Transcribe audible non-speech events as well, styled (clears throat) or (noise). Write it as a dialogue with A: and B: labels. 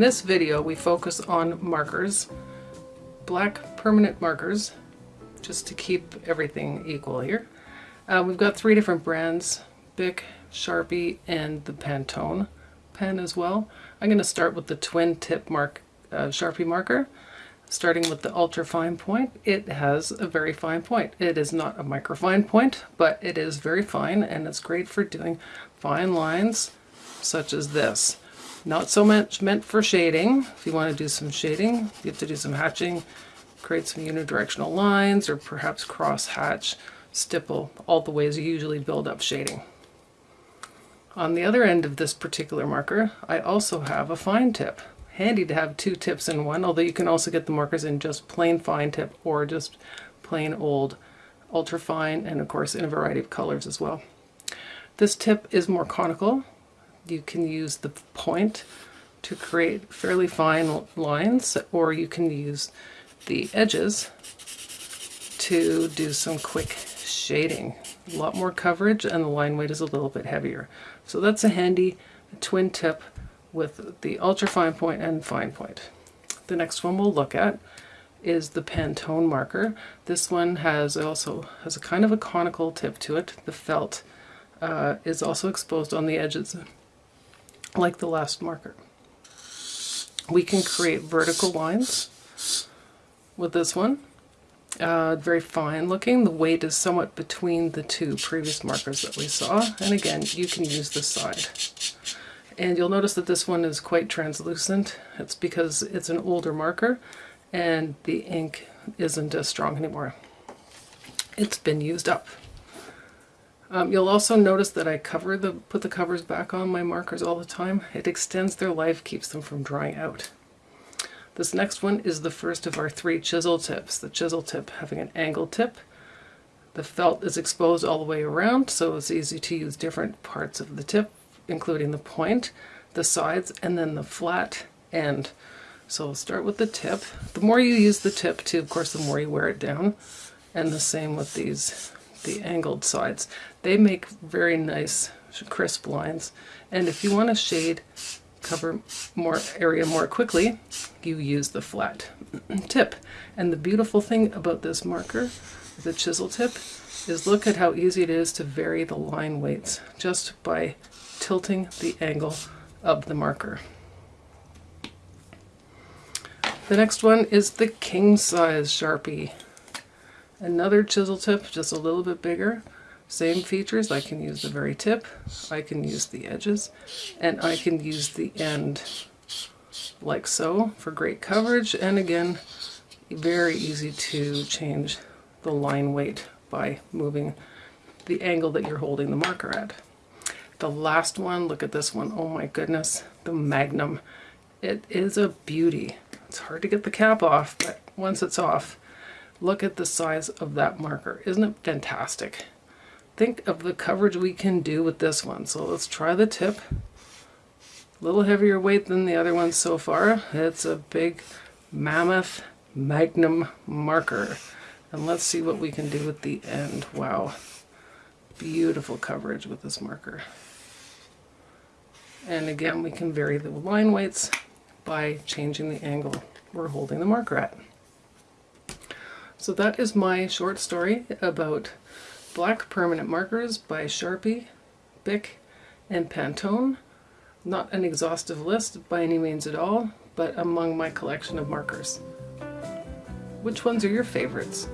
A: this video we focus on markers, black permanent markers, just to keep everything equal here. Uh, we've got three different brands, Bic, Sharpie, and the Pantone pen as well. I'm going to start with the twin tip mark uh, Sharpie marker. Starting with the ultra fine point, it has a very fine point. It is not a microfine point, but it is very fine and it's great for doing fine lines such as this. Not so much meant for shading. If you want to do some shading, you have to do some hatching, create some unidirectional lines, or perhaps cross hatch, stipple, all the ways you usually build up shading. On the other end of this particular marker, I also have a fine tip. Handy to have two tips in one, although you can also get the markers in just plain fine tip or just plain old ultra fine and of course in a variety of colors as well. This tip is more conical. You can use the point to create fairly fine lines or you can use the edges to do some quick shading. A lot more coverage and the line weight is a little bit heavier. So that's a handy twin tip with the ultra fine point and fine point. The next one we'll look at is the Pantone marker. This one has also has a kind of a conical tip to it. The felt uh, is also exposed on the edges like the last marker. We can create vertical lines with this one. Uh, very fine looking. The weight is somewhat between the two previous markers that we saw. And again, you can use this side. And you'll notice that this one is quite translucent. It's because it's an older marker and the ink isn't as strong anymore. It's been used up. Um, you'll also notice that I cover the put the covers back on my markers all the time. It extends their life, keeps them from drying out. This next one is the first of our three chisel tips. The chisel tip having an angle tip. The felt is exposed all the way around, so it's easy to use different parts of the tip, including the point, the sides, and then the flat end. So we'll start with the tip. The more you use the tip too, of course, the more you wear it down. And the same with these, the angled sides. They make very nice crisp lines. And if you want to shade cover more area more quickly, you use the flat (clears throat) tip. And the beautiful thing about this marker, the chisel tip, is look at how easy it is to vary the line weights just by tilting the angle of the marker. The next one is the king size Sharpie. Another chisel tip, just a little bit bigger. Same features, I can use the very tip, I can use the edges, and I can use the end like so for great coverage. And again, very easy to change the line weight by moving the angle that you're holding the marker at. The last one, look at this one. Oh my goodness, the Magnum. It is a beauty. It's hard to get the cap off, but once it's off, look at the size of that marker. Isn't it fantastic? think of the coverage we can do with this one. So let's try the tip. A little heavier weight than the other ones so far. It's a big mammoth magnum marker. And let's see what we can do with the end. Wow. Beautiful coverage with this marker. And again, we can vary the line weights by changing the angle we're holding the marker at. So that is my short story about Black Permanent Markers by Sharpie, Bic, and Pantone. Not an exhaustive list by any means at all, but among my collection of markers. Which ones are your favorites?